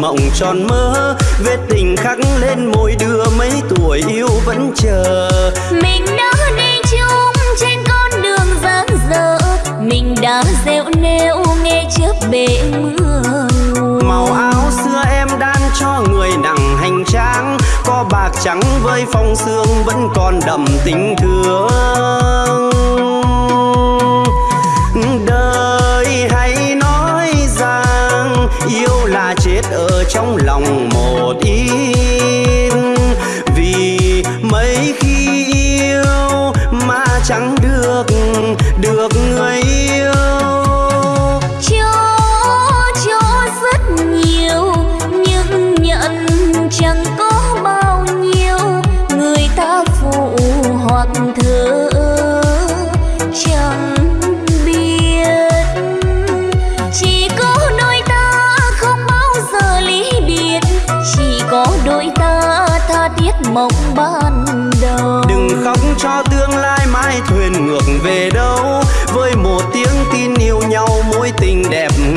mộng tròn mơ vết tình khắc lên môi đưa mấy tuổi yêu vẫn chờ. Mình đã đi chung trên con đường dáng dở mình đã dẹo nêu nghe trước bể mưa màu áo xưa em đan cho người nặng hành trang có bạc trắng với phong sương vẫn còn đậm tình thương. biết ở trong lòng một ý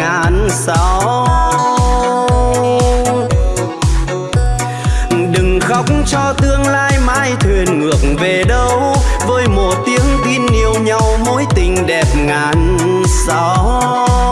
ngàn sao Đừng khóc cho tương lai mai thuyền ngược về đâu. Với một tiếng tin yêu nhau, mối tình đẹp ngàn sao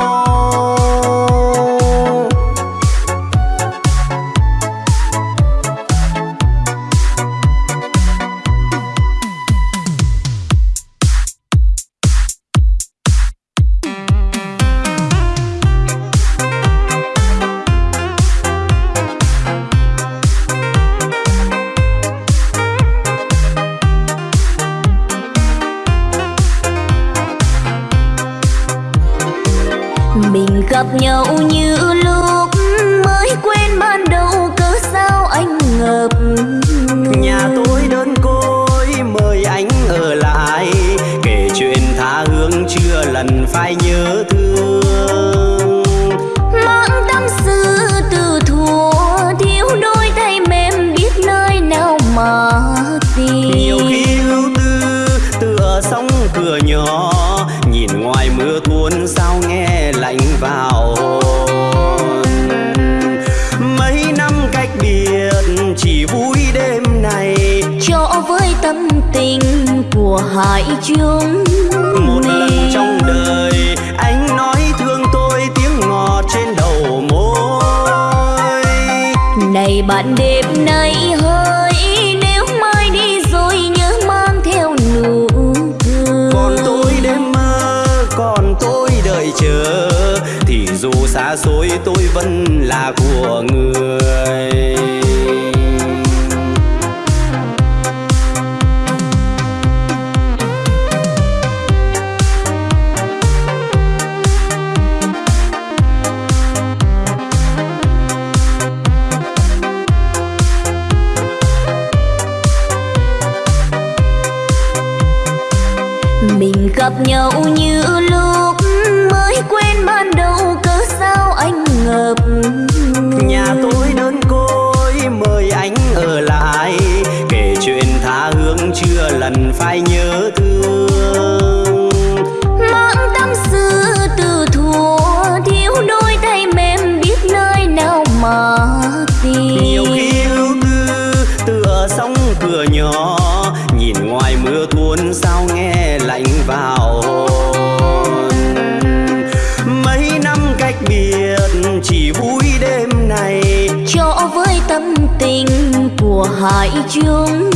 hỏi chúng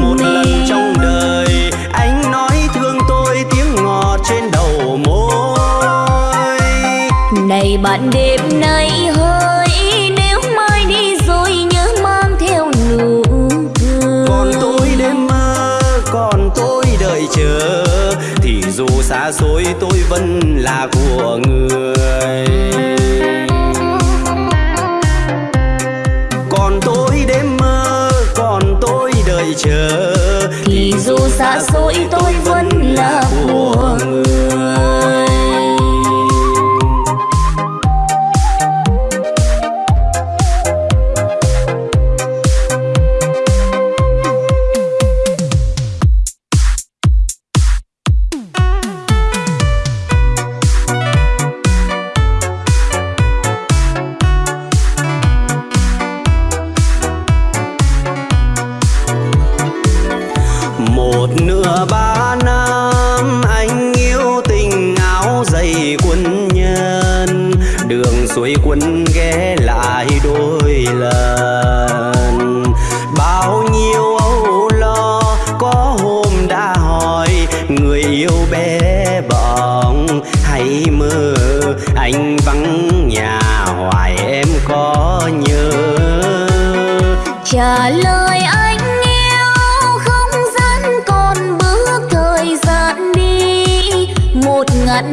một mình. lần trong đời anh nói thương tôi tiếng ngọt trên đầu môi. Này bạn đêm nay hơi nếu mai đi rồi nhớ mang theo nụ cười. Còn tôi đêm mơ còn tôi đợi chờ. Thì dù xa xôi tôi vẫn là của người. chờ. Thì dù xa xôi tôi vẫn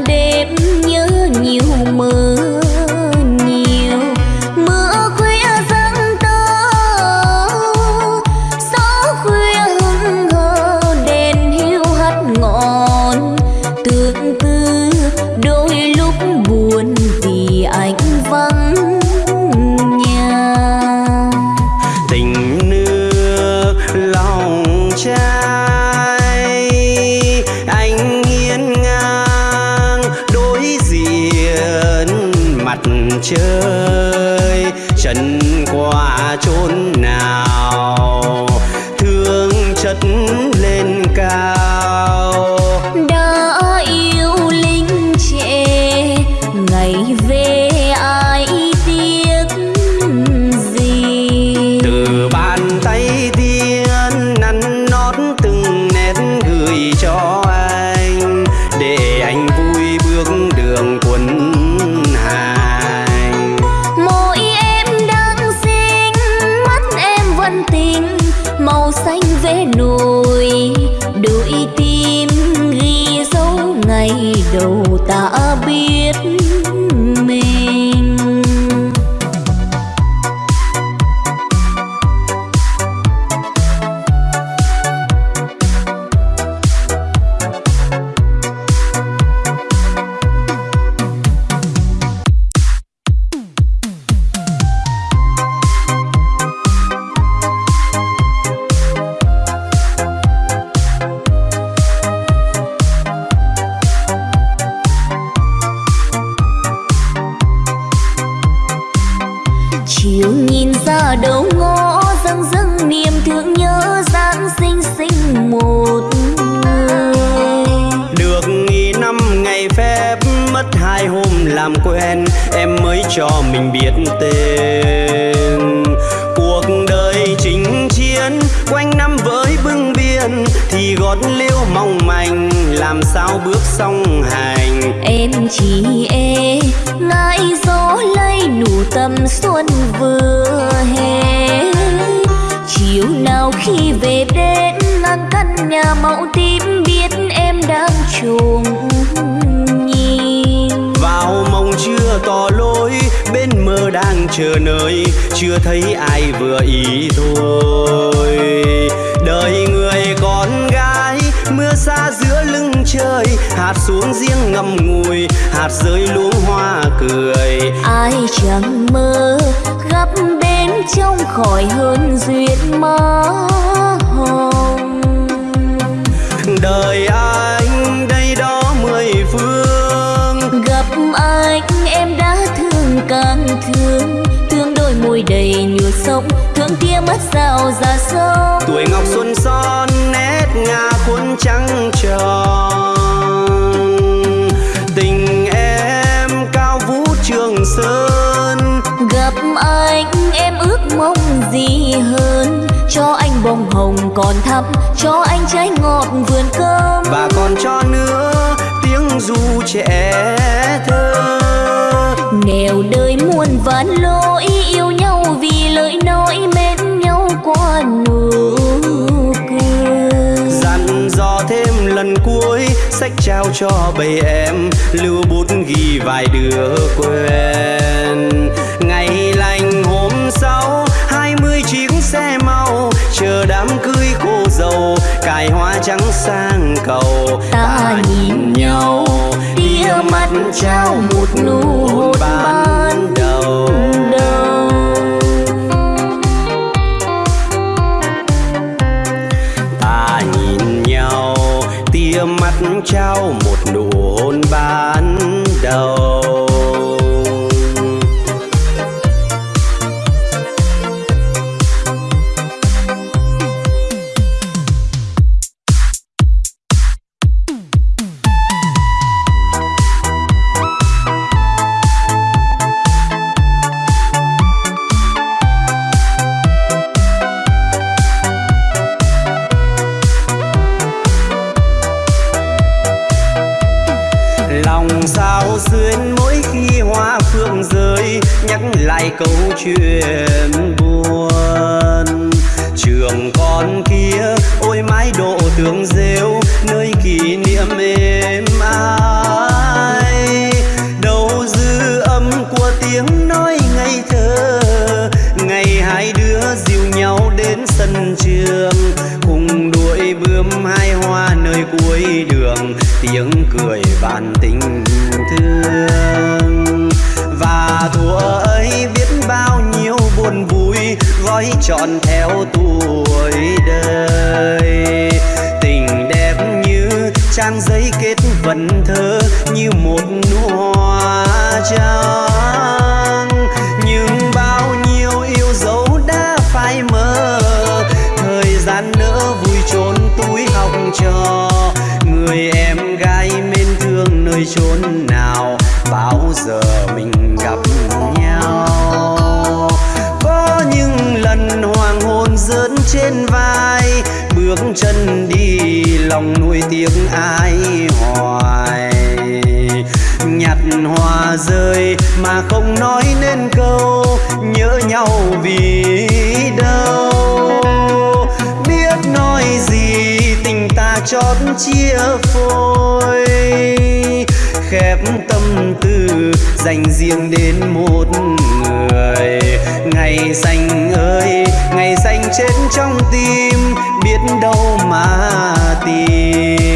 đêm nhớ nhiều mơ. Mặt làm quen, em mới cho mình biết tên cuộc đời chính chiến, quanh năm với bưng biên thì gót liễu mong manh, làm sao bước song hành em chỉ e ngại gió lây nụ tầm xuân vừa hè chiều nào khi về đến ngang căn nhà mẫu tím, biết em đang chuồng. Đang chờ nơi chưa thấy ai vừa ý thôi. Đời người con gái mưa xa giữa lưng trời hạt xuống riêng ngậm ngùi hạt rơi luống hoa cười. Ai chẳng mơ gặp bên trong khỏi hơn duyên má hồng. Đời anh môi đầy nhựa sông thương kia mất rào ra sông tuổi ngọc xuân son nét ngà khuôn trắng tròn. Tình em cao vũ trường sơn. Gặp anh em ước mong gì hơn? Cho anh bông hồng còn thắm cho anh trái ngọt vườn cơm. Và còn cho nữa tiếng ru trẻ thơ. Nghèo đời muôn vàn lỗi vì lời nói mến nhau qua nụ cười. Dặn dò thêm lần cuối sách trao cho bầy em lưu bút ghi vài đứa quen. Ngày lành hôm sau hai mươi chiếc xe mau chờ đám cưới cô dâu cài hoa trắng sang cầu. Ta nhìn nhau tia mắt trao một nụ hôn ban đầu. đầu lòng nuôi tiếng ai hoài. Nhặt hoa rơi mà không nói nên câu, nhớ nhau vì đâu? Biết nói gì, tình ta chót chia phôi. Khép tâm tư, dành riêng đến một người. Ngày xanh ơi, ngày xanh chết trong tim biết đâu mà tìm.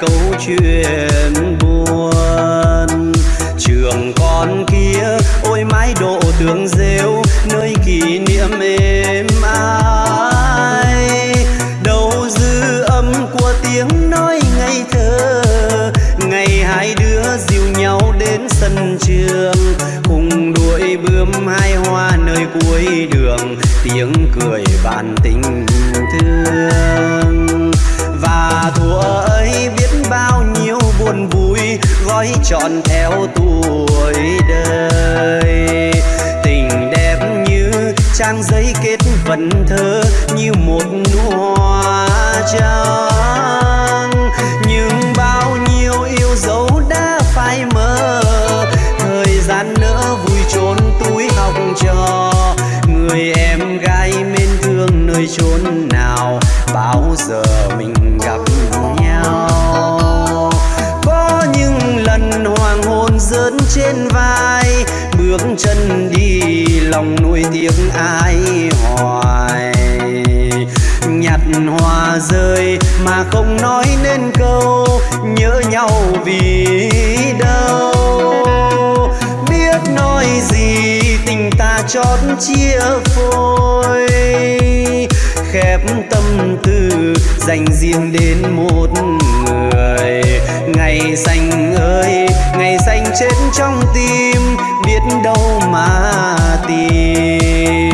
Câu chuyện buồn. Trường con kia, ôi mái độ tường rêu, nơi kỷ niệm êm ai. Đâu dư âm của tiếng nói ngây thơ, ngày hai đứa dìu nhau đến sân trường. Cùng đuổi bướm hai hoa nơi cuối đường, tiếng cười bàn tình gói trọn theo tuổi đời. Tình đẹp như trang giấy kết vần thơ, như một nụ hoa trao. Hôn trên vai, bước chân đi lòng nuôi tiếng ai hoài. Nhặt hoa rơi mà không nói nên câu, nhớ nhau vì đâu? Biết nói gì, tình ta chót chia phôi. Khép tâm tư, dành riêng đến một người. Ngày xanh ơi chết trong tim biết đâu mà tìm.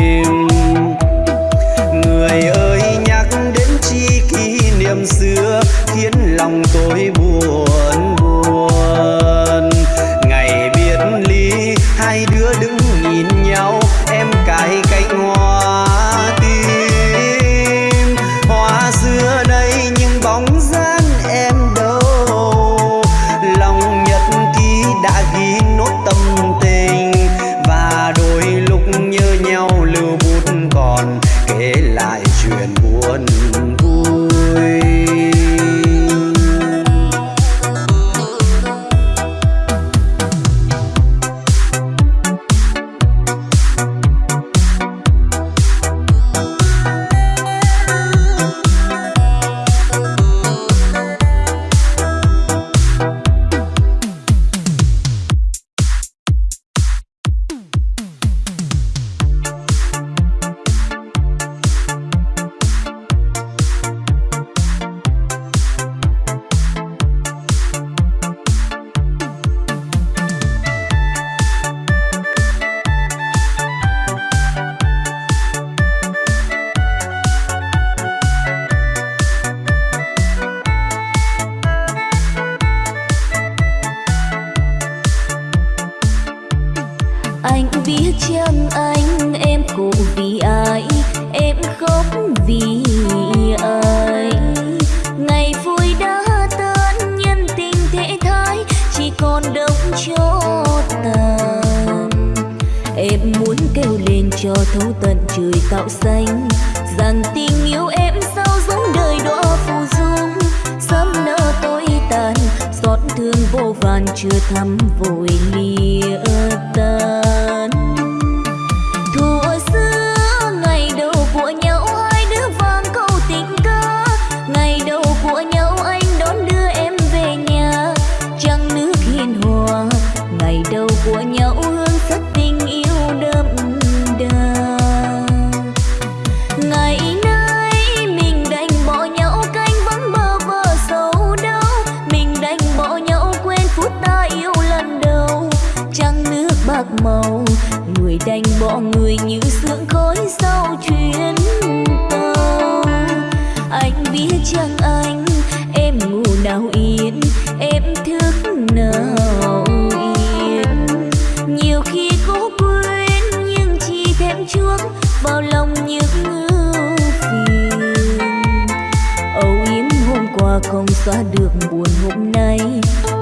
buồn hôm nay.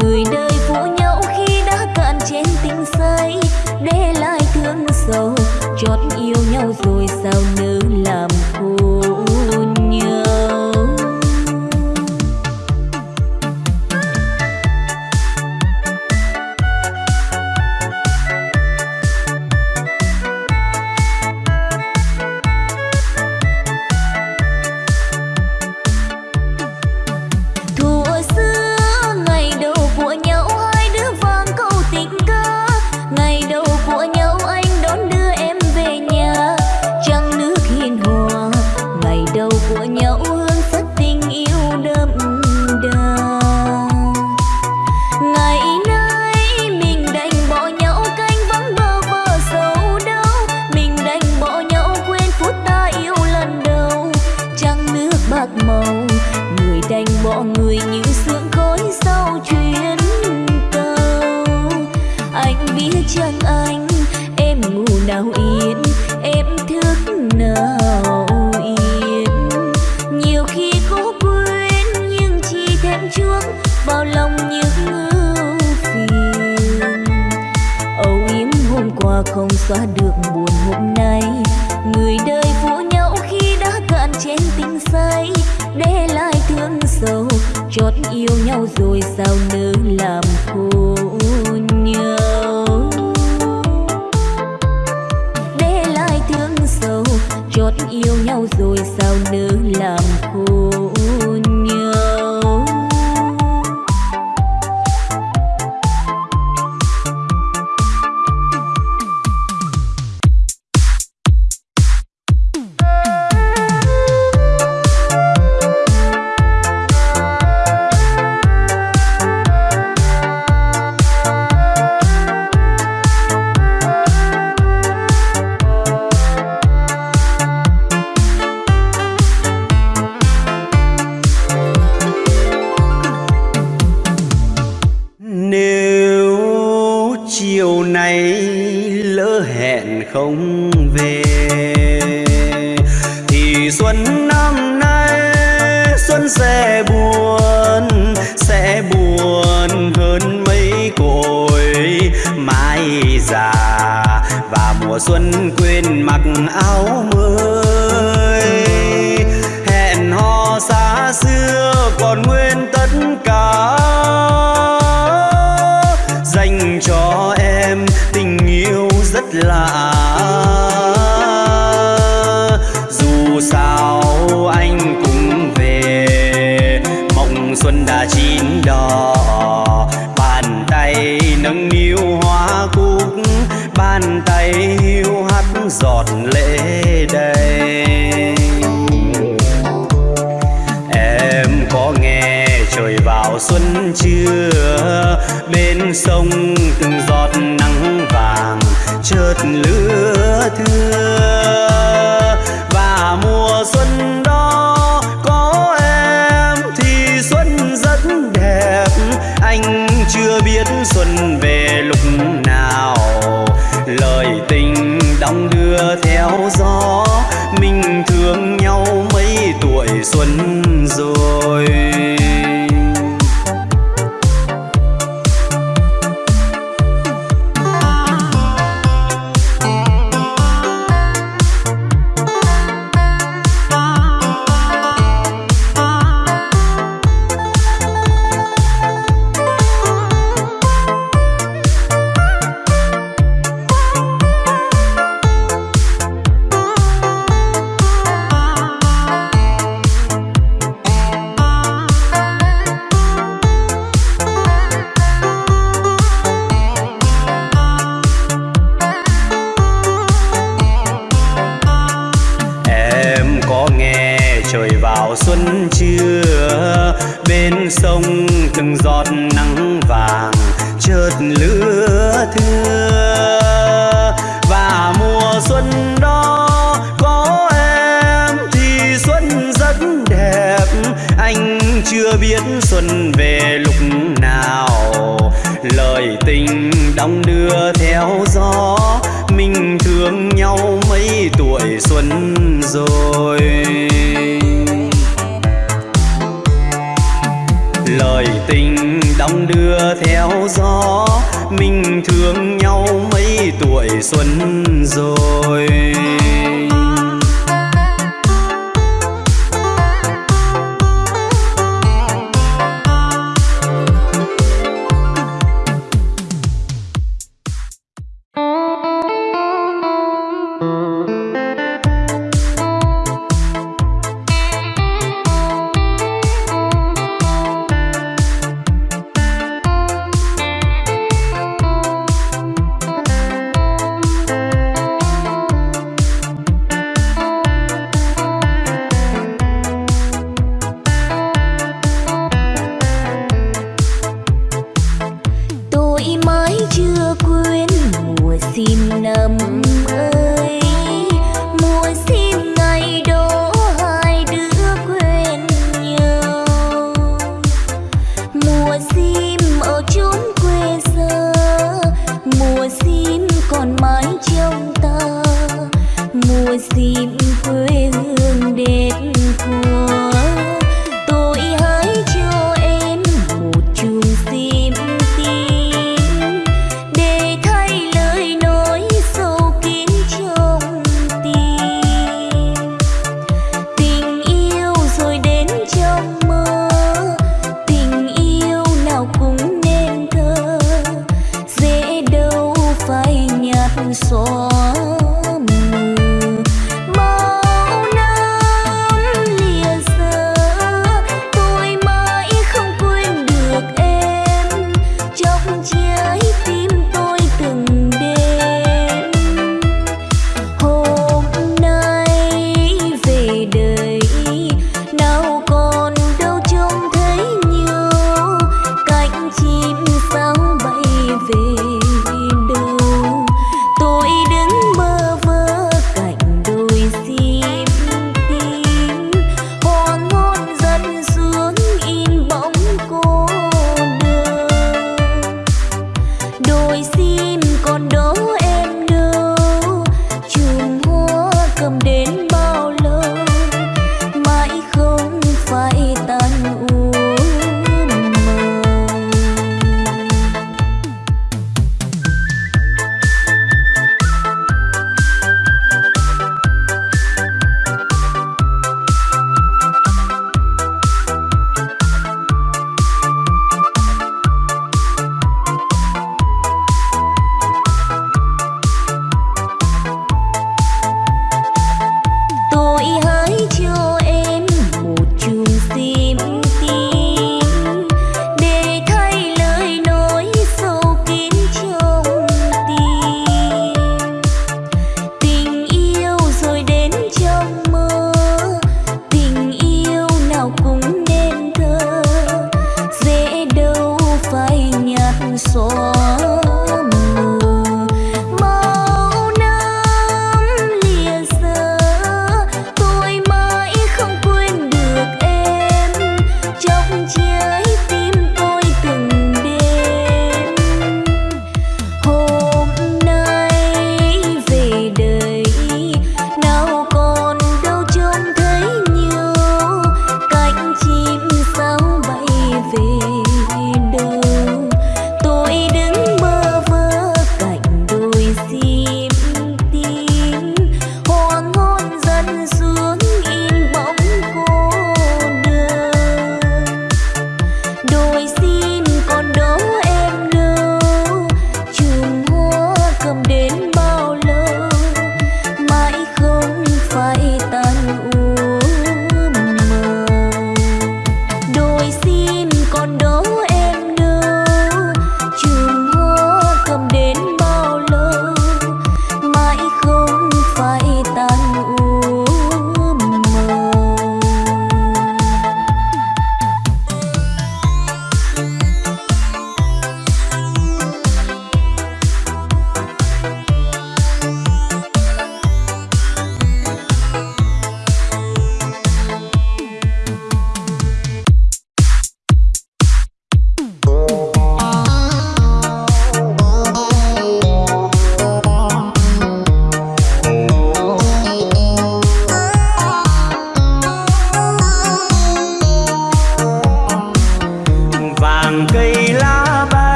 Người đời phụ nhau khi đã cạn trên tình say, để lại thương sầu chót yêu nhau rồi sao nữa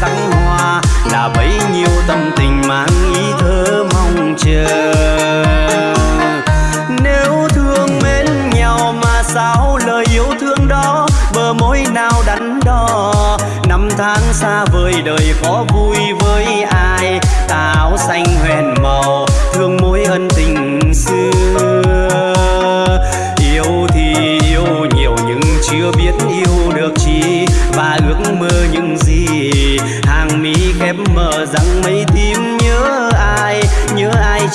sắc hoa là bấy nhiêu tâm tình mang ý thơ mong chờ. Nếu thương mến nhau mà sao lời yêu thương đó bờ môi nào đắn đo? Năm tháng xa vời đời khó vui với ai? Táo xanh huyền màu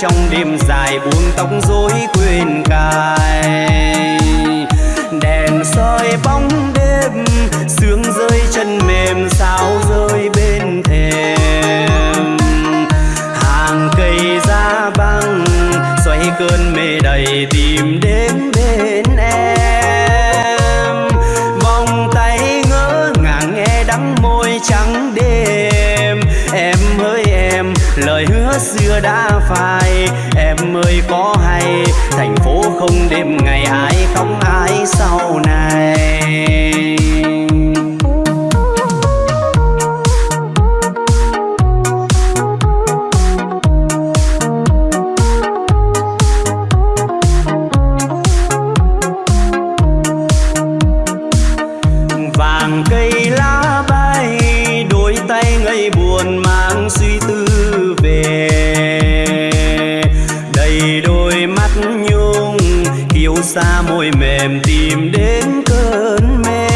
trong đêm dài buông tóc rối quên cài. Đèn soi bóng đêm, sương rơi chân mềm, sao rơi bên thềm. Hàng cây ra băng xoay cơn mê đầy tìm xưa đã phai. Em ơi, có hay, thành phố không đêm ngày ai khóc ai sau này? Xa môi mềm tìm đến cơn mê.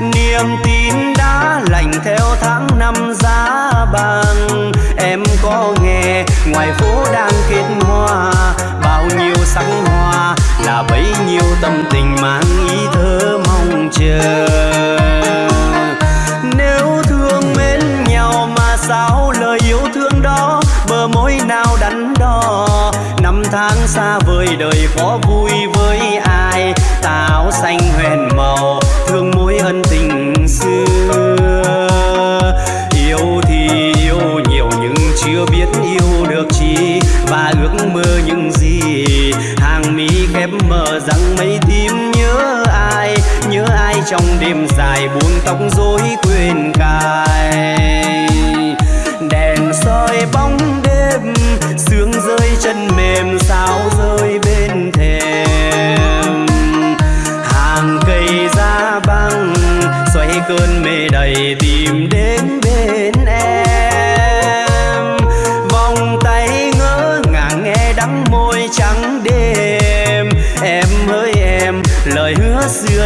Niềm tin đã lành theo tháng năm giá bằng em có nghe, ngoài phố đang kết hoa, bao nhiêu sắc hoa là bấy nhiêu tâm tình mang ý thơ mong chờ. Tháng xa vời đời có vui với ai? Táo xanh huyền màu, thương mối ân tình xưa. Yêu thì yêu nhiều nhưng chưa biết yêu được chi. Và ước mơ những gì? Hàng mi khép mờ rằng mấy tim nhớ ai? Nhớ ai trong đêm dài buông tóc rối quên cài?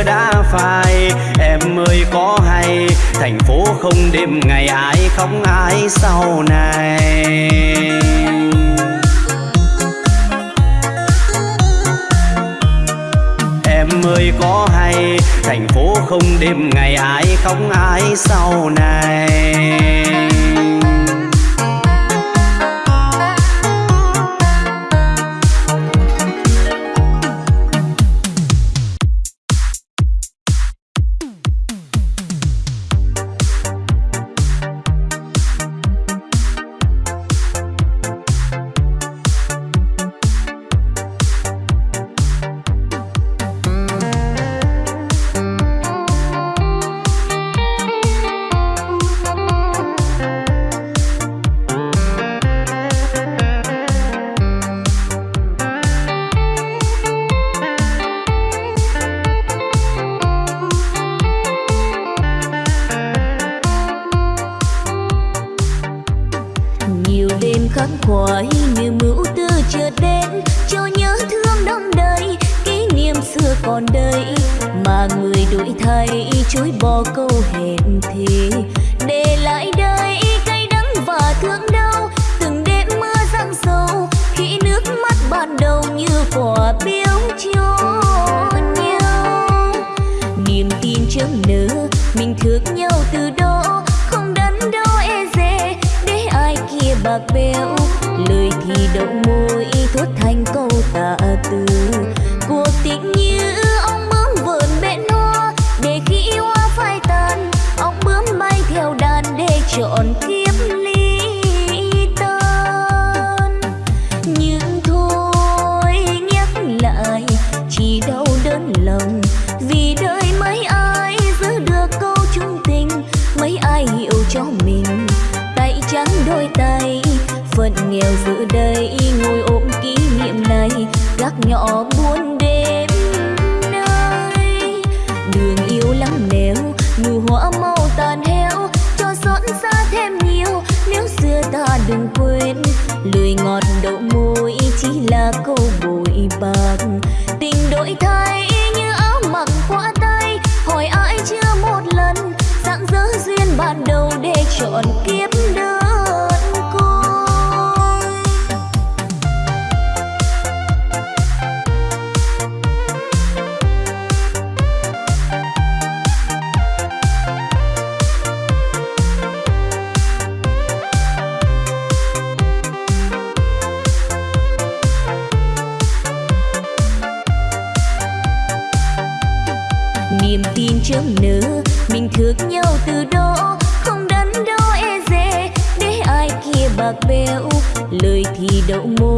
Đã phai. Em ơi, có hay, thành phố không đêm ngày ai không ai sau này. Em ơi, có hay, thành phố không đêm ngày ai không ai sau này. Để chọn kiếp đời lời thì đậu môi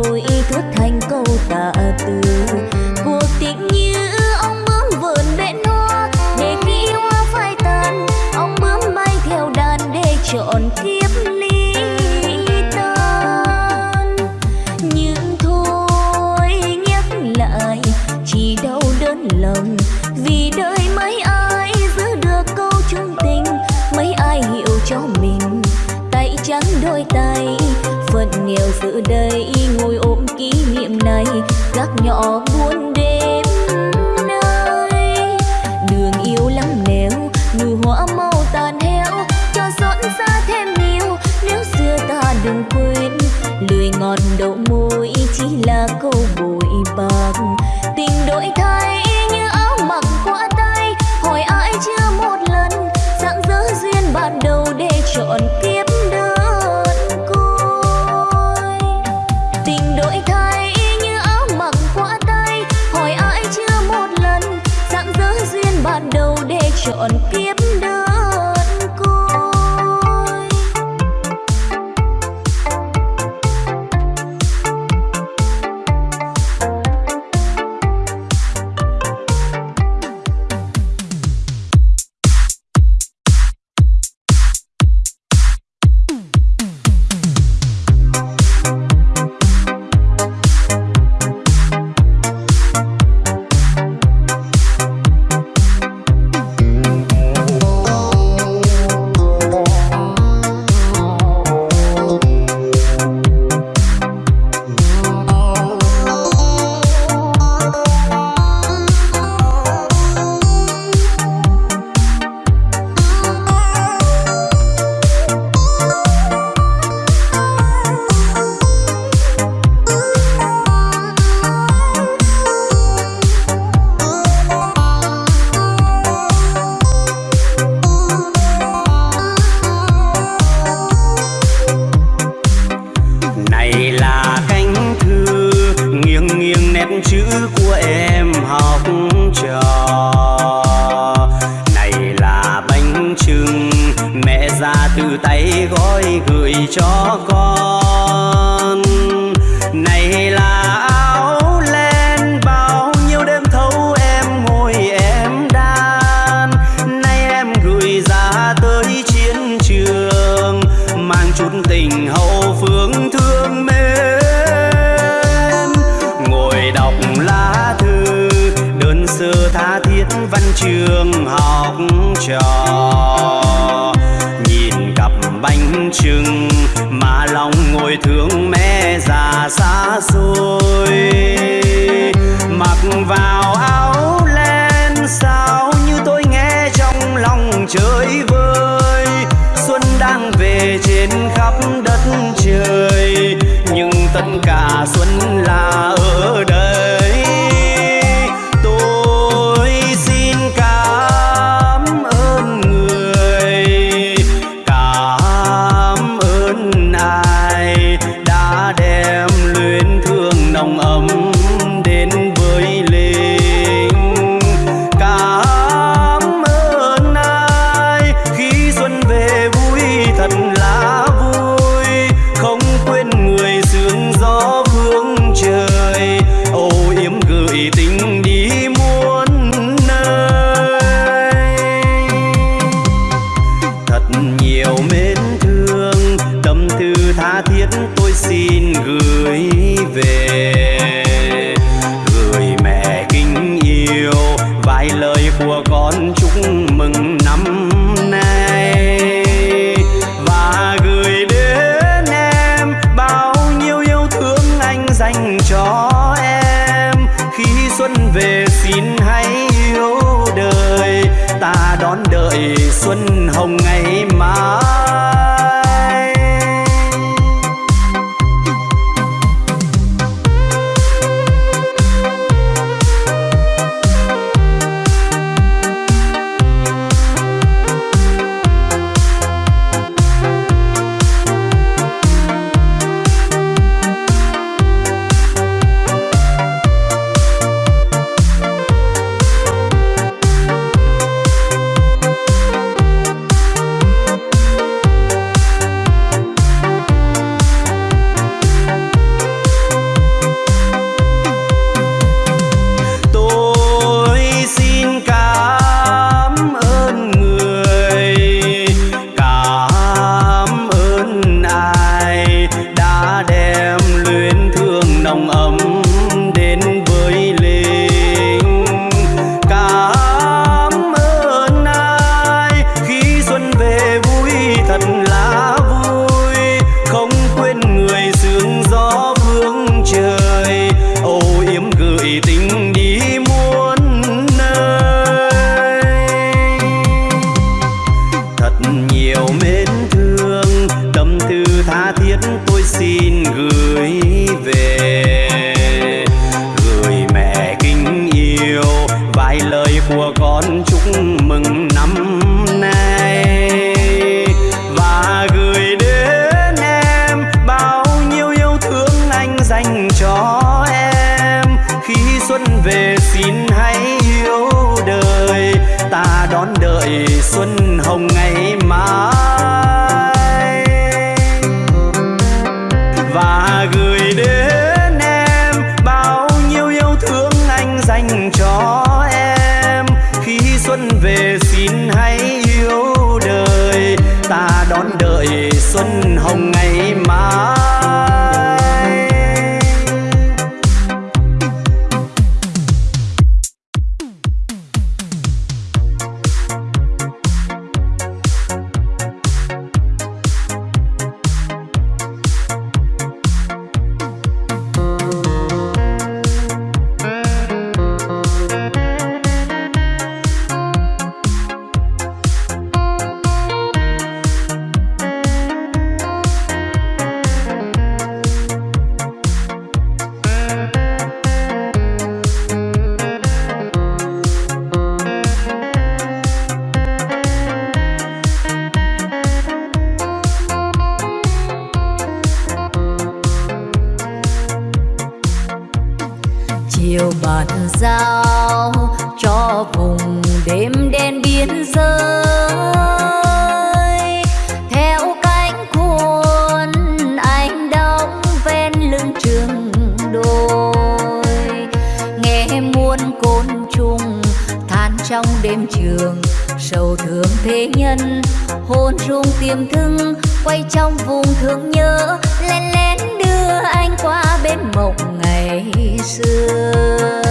hồn rung tiềm thương quay trong vùng thương nhớ, lén lén đưa anh qua bên mộng ngày xưa.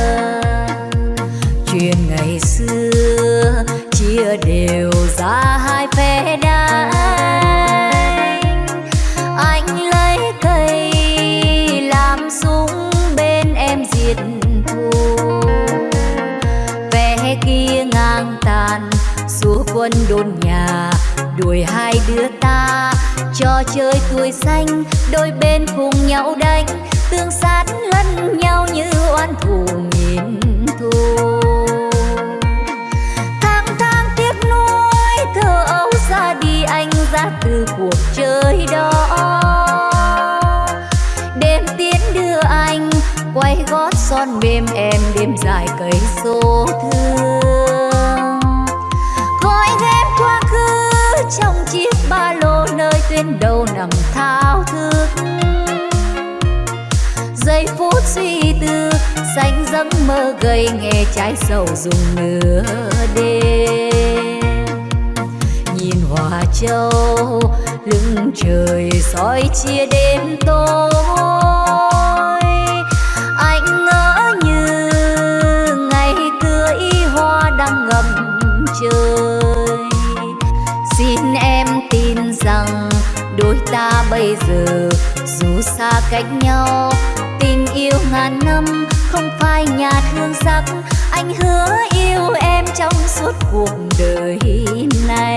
Chuyện ngày xưa chia đều đùi xanh, đôi bên cùng nhau đánh. Tương sát lẫn nhau như oan thù nghìn thù. Tháng tháng tiếc nuối thơ ấu ra đi anh ra từ cuộc chơi đó. Đêm tiến đưa anh, quay gót son mềm em đêm dài cây số thương. Gói ghém quá khứ trong chiếc ba lô nơi tuyến đầu nằm giây phút suy tư, xanh giấc mơ gây nghe trái sầu dùng nửa đêm. Nhìn hòa châu, lưng trời soi chia đêm tối. Anh ngỡ như ngày cưới hoa đang ngầm trời. Xin em tin rằng đôi ta bây giờ dù xa cách nhau tình yêu ngàn năm, không phai nhạt hương sắc. Anh hứa yêu em trong suốt cuộc đời này.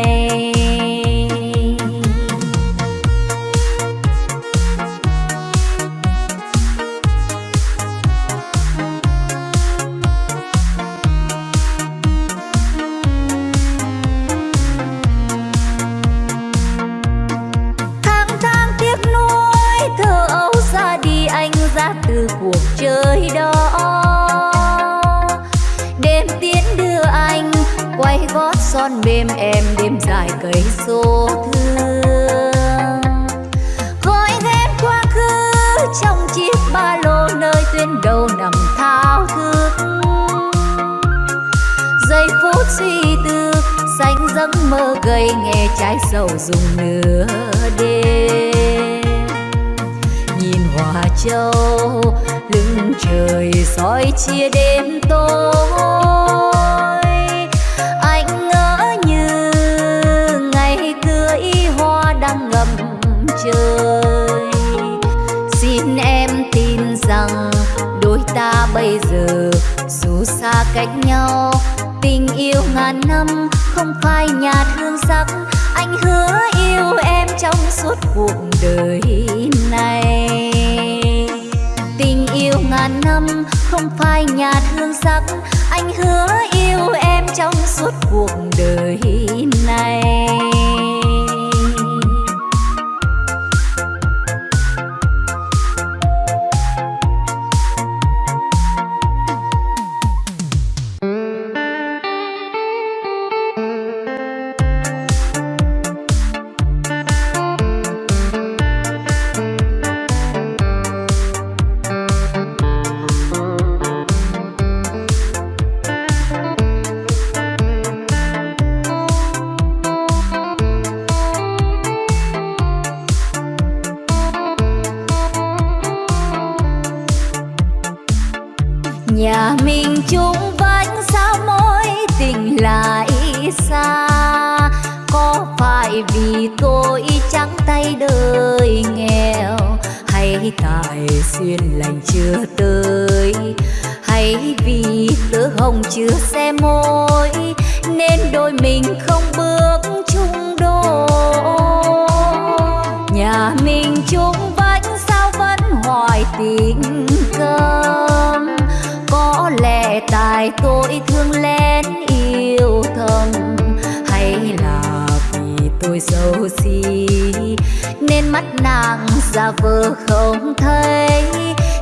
Nghe dùng nửa đêm. Nhìn hòa châu, lưng trời soi chia đêm tối. Anh ngỡ như ngày cưới hoa đang ngầm trời. Xin em tin rằng đôi ta bây giờ dù xa cách nhau, tình yêu ngàn năm không phai nhạt hương sắc anh hứa yêu em trong suốt cuộc đời này. Tình yêu ngàn năm không phai nhạt hương sắc. Anh hứa yêu em trong suốt cuộc đời chung vánh xa mối tình lại xa. Có phải vì tôi trắng tay đời nghèo? Hay tại duyên lành chưa tới? Hay vì tớ hồng chưa xe môi, nên đôi mình không bước chung đôi? Nhà mình chung vánh sao vẫn hoài tình cơ phải tôi thương lén yêu thầm, hay là vì tôi xấu xí nên mắt nàng giả vờ không thấy.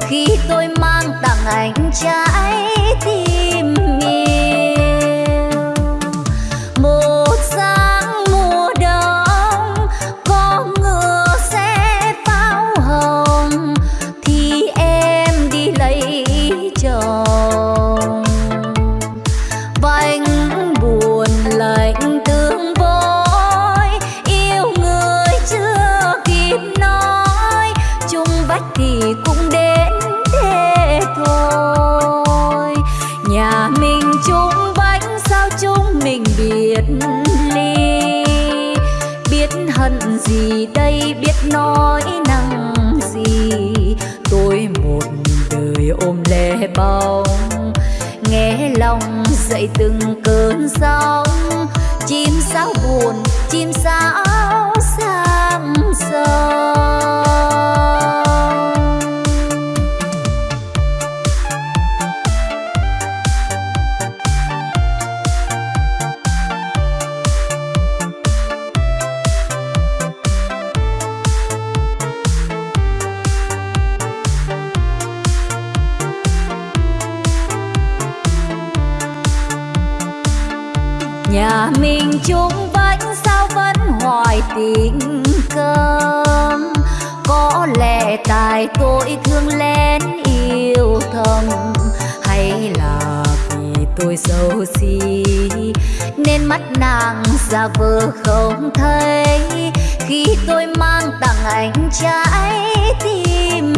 Khi tôi mang tặng anh trái tim yêu bồng nghe lòng dậy từng cơn sóng. Chim sao buồn chim sao chung vẫn sao vẫn hoài tình cơm. Có lẽ tại tôi thương lén yêu thầm, hay là vì tôi xấu xí? Nên mắt nàng ra vờ không thấy. Khi tôi mang tặng anh trái tim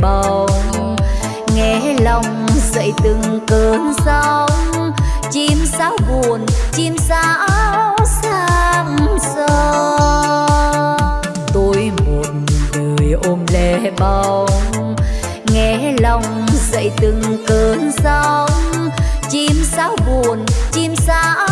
bồng nghe lòng dậy từng cơn sóng. Chim sao buồn, chim sao sang sông. Tôi một đời ôm lẻ bóng. Nghe lòng dậy từng cơn sóng. Chim sao buồn, chim sao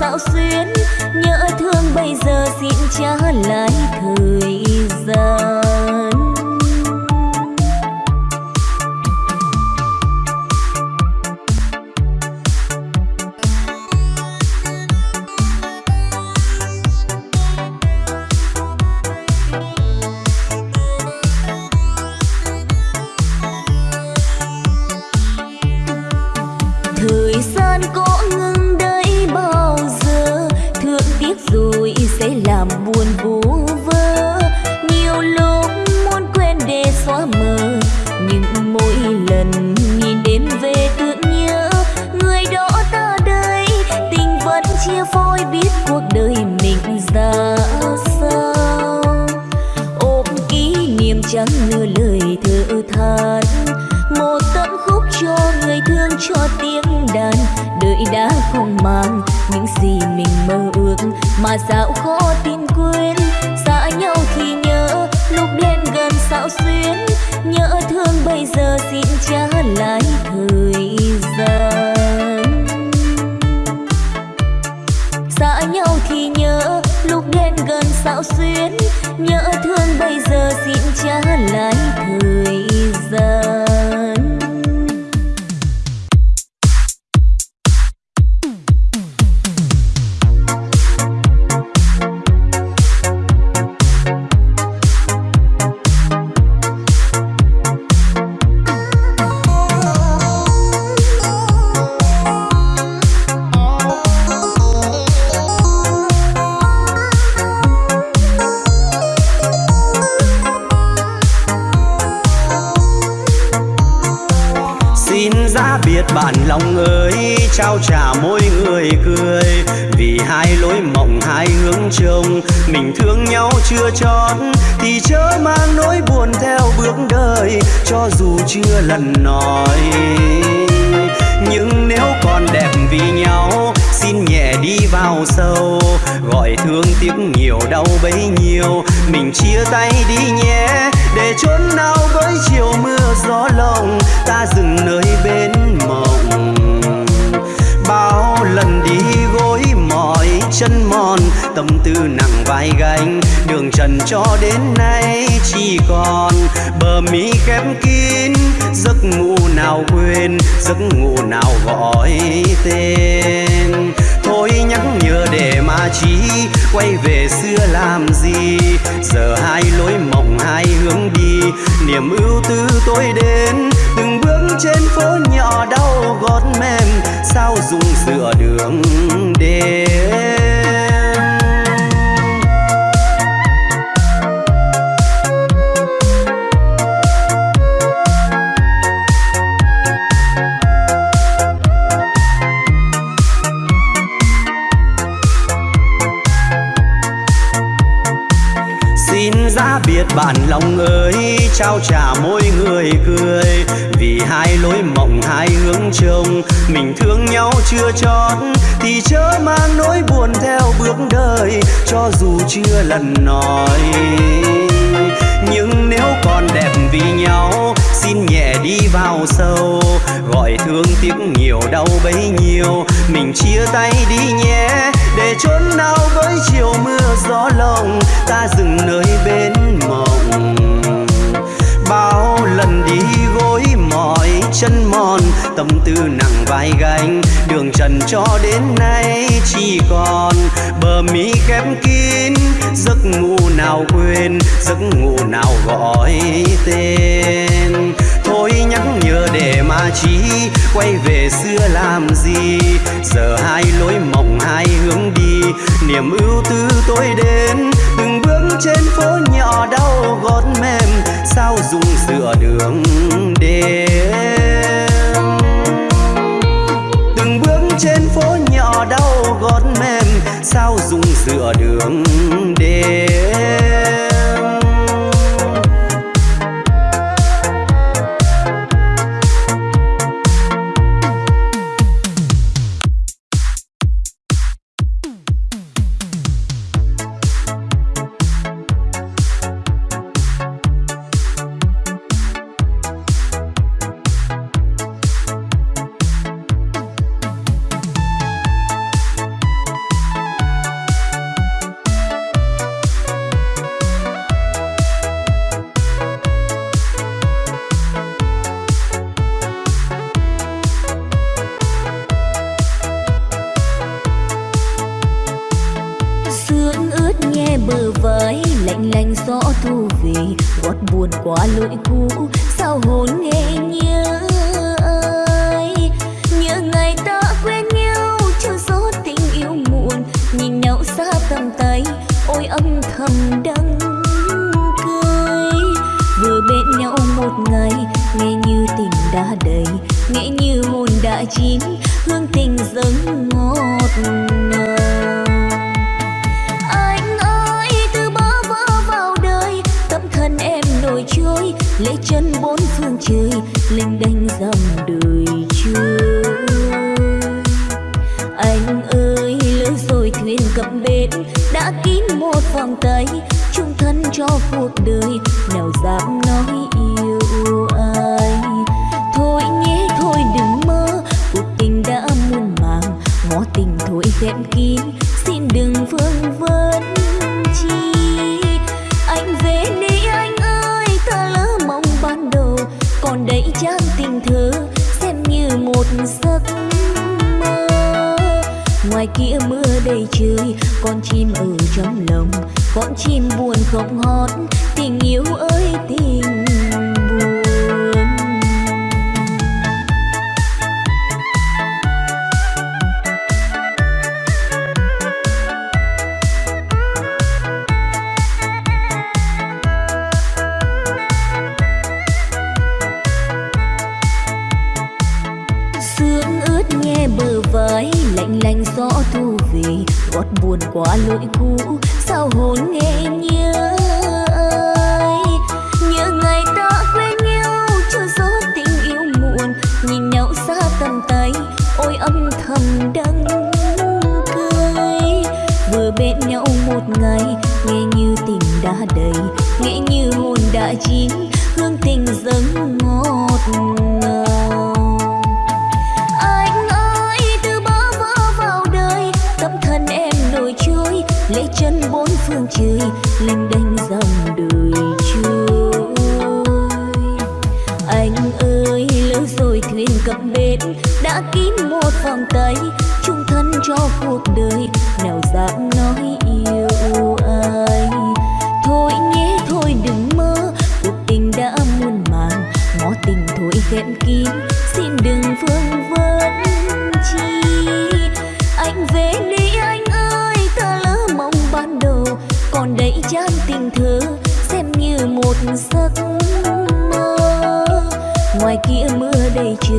xạo xuyến nhớ thương bây giờ xin trả lại thời mỗi người cười. Vì hai lối mộng, hai hướng trông, mình thương nhau chưa chót thì chớ mang nỗi buồn theo bước đời. Cho dù chưa lần nói, nhưng nếu còn đẹp vì nhau, xin nhẹ đi vào sâu. Gọi thương tiếc nhiều, đau bấy nhiêu, mình chia tay đi nhé. Để chốn nào với chiều mưa gió lồng, ta dừng nơi bên tâm tư nặng vai gánh. Đường trần cho đến nay chỉ còn bờ mi khép kín. Giấc ngủ nào quên, giấc ngủ nào gọi tên. Thôi nhắc nhở để mà chi quay về xưa làm gì. Giờ hai lối mộng, hai hướng đi. Niềm ưu tư tôi đến, từng bước trên phố nhỏ đau gót mềm. Sao dùng dựa đường đến? Bạn lòng ơi, trao trả mỗi người cười. Vì hai lối mộng, hai hướng trông, mình thương nhau chưa chót, thì chớ mang nỗi buồn theo bước đời. Cho dù chưa lần nói, nhưng nếu còn đẹp vì nhau, xin nhẹ đi vào sâu. Gọi thương tiếc nhiều, đau bấy nhiêu, mình chia tay đi nhé. Để chốn nào với chiều mưa gió lồng, ta dừng nơi bên mòn bao lần đi gối mỏi chân mòn, tâm tư nặng vai gánh. Đường trần cho đến nay chỉ còn bờ mi khép kín. Giấc ngủ nào quên, giấc ngủ nào gọi tên thôi nhắc nhở để mà chi, quay về xưa làm gì? Giờ hai lối mộng hai hướng đi, niềm ưu tư tôi đến. Từng bước trên phố nhỏ đau gót mềm, sao dùng sửa đường đêm? Từng bước trên phố nhỏ đau gót mềm, sao dùng sửa đường đêm?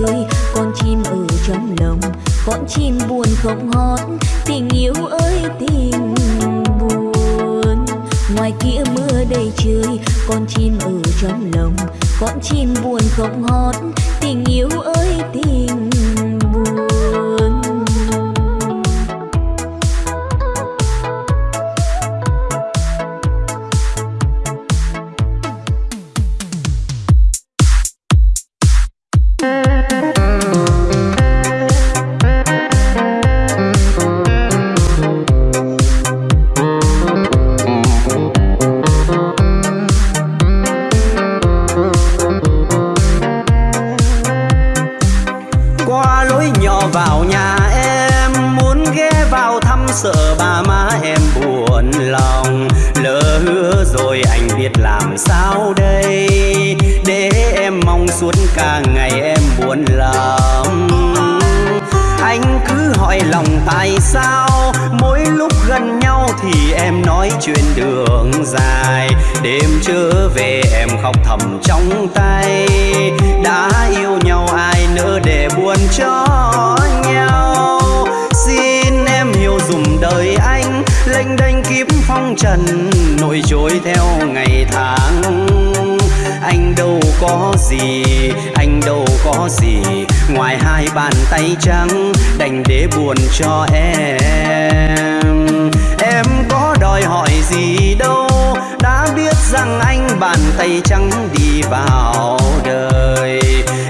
Ơi con chim ở trong lòng, con chim buồn không hót. Tình yêu ơi, tình buồn. Ngoài kia mưa đầy trời, con chim ở trong lòng, con chim buồn không hót. Tình yêu ơi, tình phải tay trắng, đành để buồn cho em. Em có đòi hỏi gì đâu, đã biết rằng anh bàn tay trắng đi vào đời.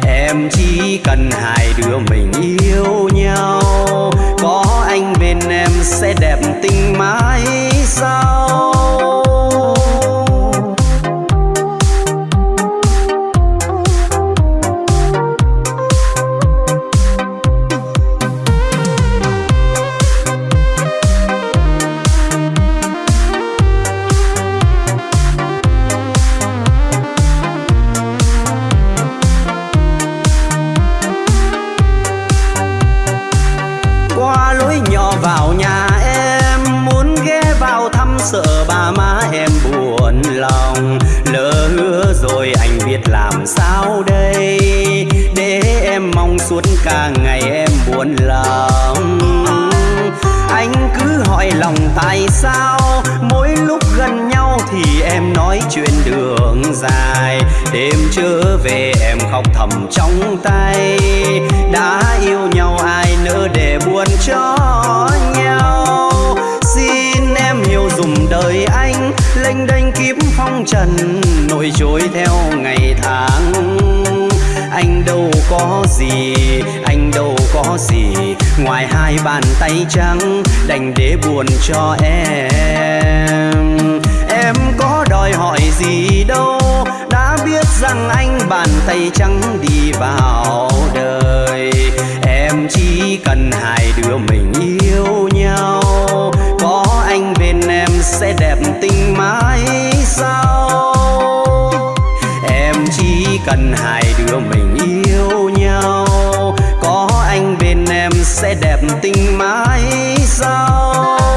Em chỉ cần hai đứa mình yêu nhau, có anh bên em sẽ đẹp tình mãi sao lòng tại sao? Mỗi lúc gần nhau thì em nói chuyện đường dài. Đêm trở về em khóc thầm trong tay. Đã yêu nhau ai nỡ để buồn cho nhau? Xin em hiểu dùm đời anh. Lênh đênh kiếp phong trần, nổi trôi theo ngày tháng. Anh đâu có gì, anh đâu có gì ngoài hai bàn tay trắng, đành để buồn cho em. Em có đòi hỏi gì đâu, đã biết rằng anh bàn tay trắng đi vào đời. mai sau.